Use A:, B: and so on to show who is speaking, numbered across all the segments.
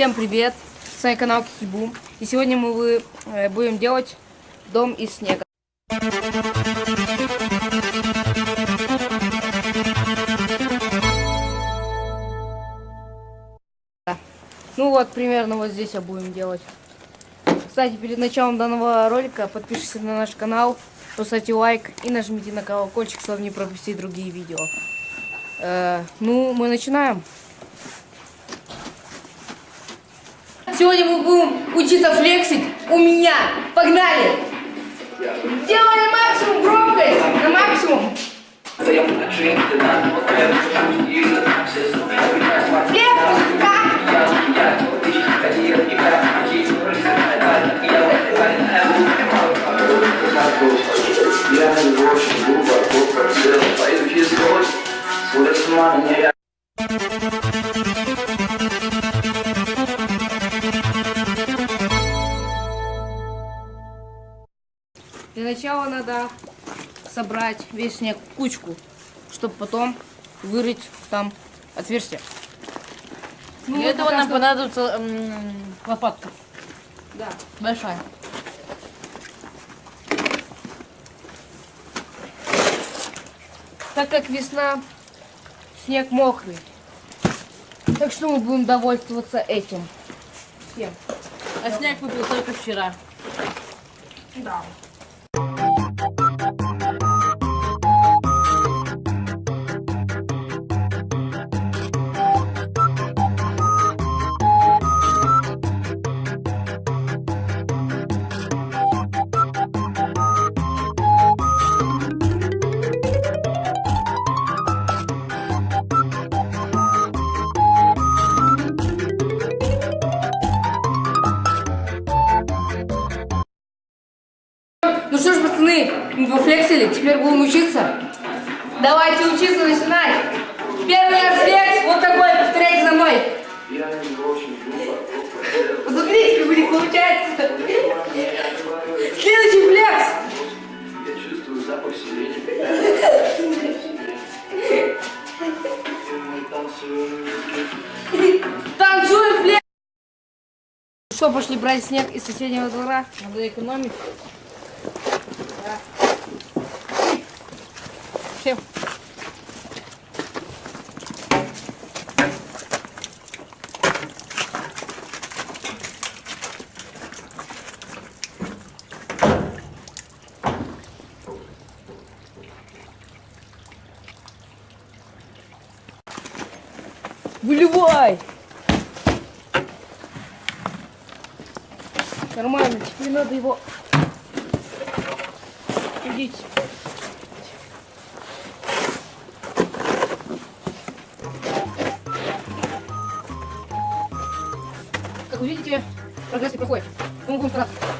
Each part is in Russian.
A: Всем привет! С вами канал Кикибум. И сегодня мы вы- э, будем делать дом из снега. Ну вот, примерно вот здесь я будем делать. Кстати, перед началом данного ролика подпишитесь на наш канал, поставьте лайк и нажмите на колокольчик, чтобы не пропустить другие видео. Э, ну, мы начинаем. Сегодня мы будем учиться флексить у меня. Погнали! Делай на максимум громкость, на максимум. Для начала надо собрать весь снег в кучку, чтобы потом вырыть там отверстие. Ну,
B: Для этого нам
A: что-
B: понадобится м, лопатка
A: Да.
B: большая.
A: Так как весна, снег мокрый. Так что мы будем довольствоваться этим. Всем.
B: А снег выпал только вчера.
A: Да. Мы пофлексили, теперь будем учиться. Давайте учиться начинать. Первый раз флекс, вот такой, повторяйте за мной.
C: Я не очень глубоко просел,
A: Посмотрите, как у них получается. Следующий флекс.
C: я чувствую запах сирени. Мы танцуем,
A: Танцуем флекс. Что, пошли брать снег из соседнего двора?
B: Надо экономить.
A: Всем. Выливай! Нормально, теперь надо его... Идите. Как вы видите, прогресс не проходит. Мы будем стараться.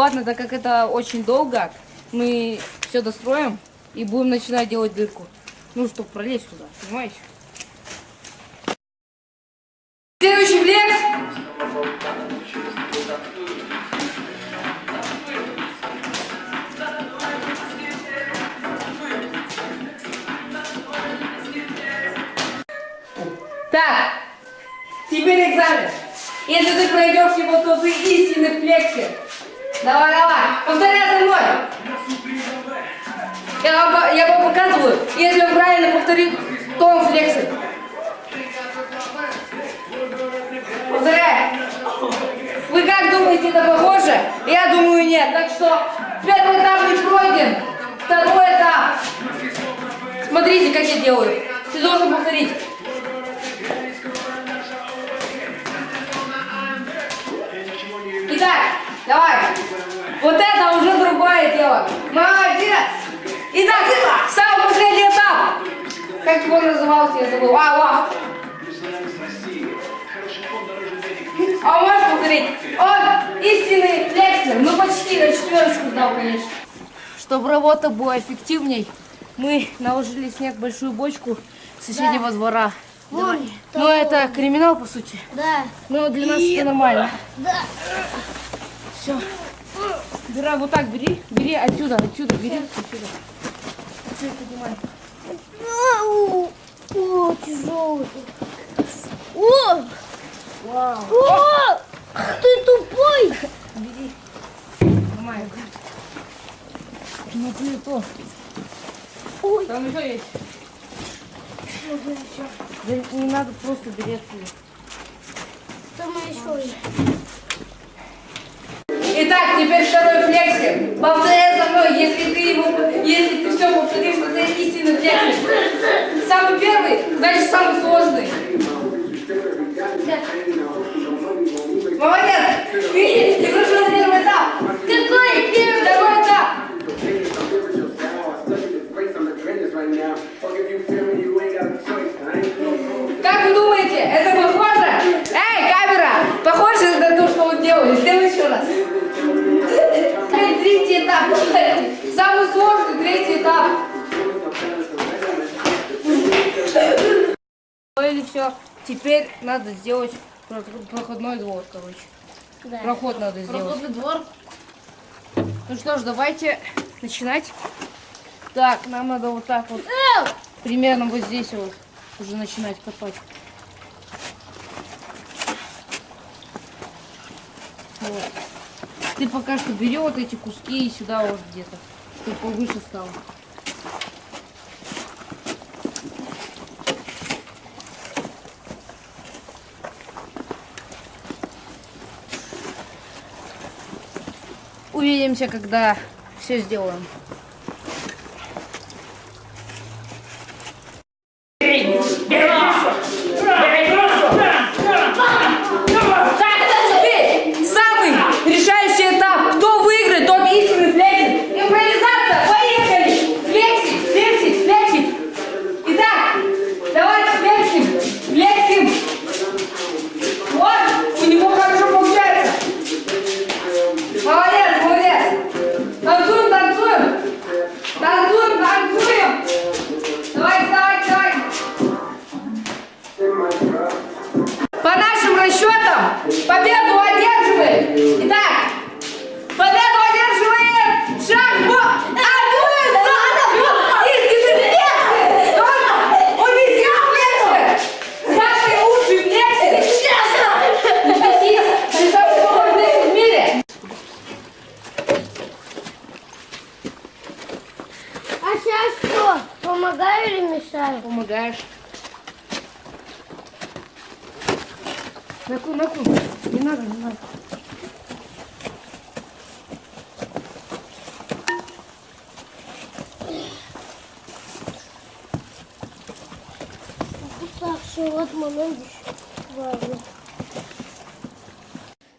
A: Ладно, так как это очень долго, мы все достроим и будем начинать делать дырку. Ну, чтобы пролезть туда, понимаете? Следующий флекс. Так, теперь экзамен. Если ты пройдешь его, то ты истинный флексер. Давай, давай, повторяй за мной. Я вам, я вам показываю. Если он правильно повторит, то он флексит. Повторяй. Вы как думаете, это похоже? Я думаю, нет. Так что первый этап не пройден. Второй этап. Смотрите, как я делаю. Ты должен повторить. Итак, давай. Вот это уже другое дело. Молодец. Итак, самый последний этап. Как его назывался, я забыл. А, ладно. А можешь повторить? Он истинный флекс четверочку сдал, конечно. Чтобы работа была эффективней, мы наложили снег большую бочку соседнего двора.
D: Вон,
A: Ну, это криминал, по сути.
D: да,
A: Но для нас это нормально.
D: да.
A: Все. Бирай, вот так бери. Бери отсюда, отсюда, бери отсюда. Отсюда поднимай.
D: О, тяжелый. О!
A: Вау.
D: О! Ты тупой!
A: Бери. Нормально. Ну, ты то.
D: Ой.
A: Там еще есть. Да не надо, просто бери отсюда.
D: Там еще есть.
A: Итак, теперь второй флексик. Повторяй за мной, если ты его, если ты все повторишь, то ты истинный флексик. Самый первый, значит самый сложный. Третий этап. Самый сложный третий этап. Или все. Теперь надо сделать про- проходной двор, короче.
D: Да.
A: Проход надо сделать.
B: Проходный двор.
A: Ну что ж, давайте начинать. Так, нам надо вот так вот, примерно вот здесь вот уже начинать копать. Вот. Ты пока что бери вот эти куски и сюда вот где-то, чтобы повыше стало. Увидимся, когда все сделаем. Расчетам, победу одерживает. Итак, победу одерживает Шахбо Абуэсадов. Истинный флексер. Он, он везде флексер. Самый лучший. Ты самый лучший флексер в мире.
D: А сейчас что? Помогаю или мешаю?
A: Помогаешь. Наку, наку. Не надо, не надо.
D: Уставший, вот момент важный.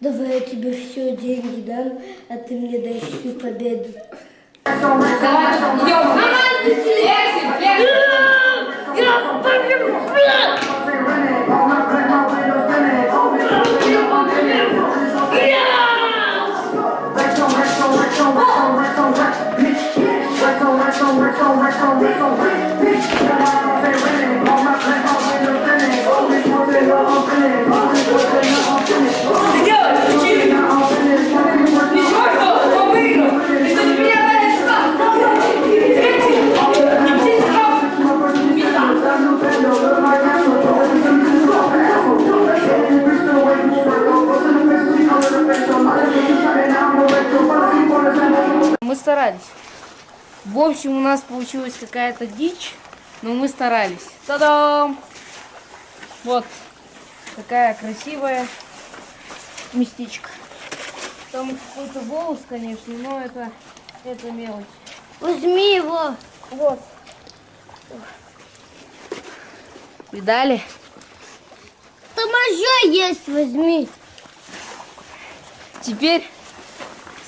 D: Давай я тебе все деньги дам, а ты мне дай всю победу.
A: Давай, идем. Флексим, общем, у нас получилась какая-то дичь, но мы старались. Та-дам! Вот такая красивая местечко. Там какой-то волос, конечно, но это, это мелочь.
D: Возьми его.
A: Вот. Видали?
D: Там еще есть, возьми.
A: Теперь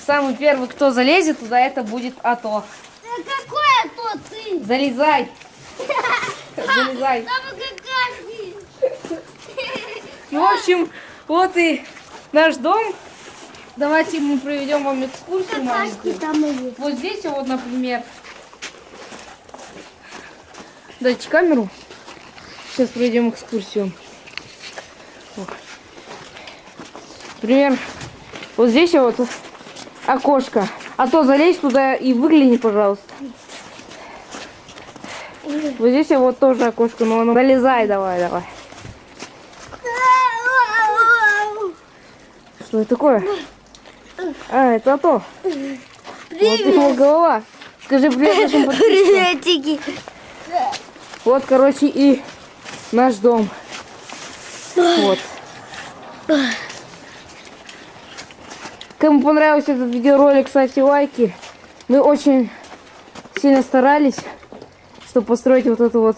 A: самый первый, кто залезет туда, это будет АТО.
D: А какое то ты?
A: Залезай! Залезай! Ну, в общем, вот и наш дом. давайте мы проведем вам экскурсию маленькую.
D: И есть.
A: Вот здесь вот, например. Дайте камеру. Сейчас проведем экскурсию. Например, вот здесь вот окошко. А то залезь туда и выгляни, пожалуйста. Вот здесь вот тоже окошко, но оно... Залезай давай, давай. Что это такое? А, это то. Вот его голова. Скажи привет нашим.
D: Приветики.
A: Вот, короче, и наш дом. Вот. Кому понравился этот видеоролик, ставьте лайки. Мы очень сильно старались, чтобы построить вот эту вот,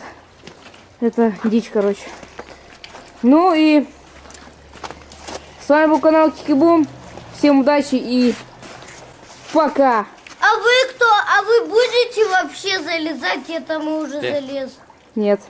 A: это дичь, короче. Ну и с вами был канал Кикибум. Всем удачи и пока.
D: А вы кто? А вы будете вообще залезать? Это мы уже залез.
A: Нет.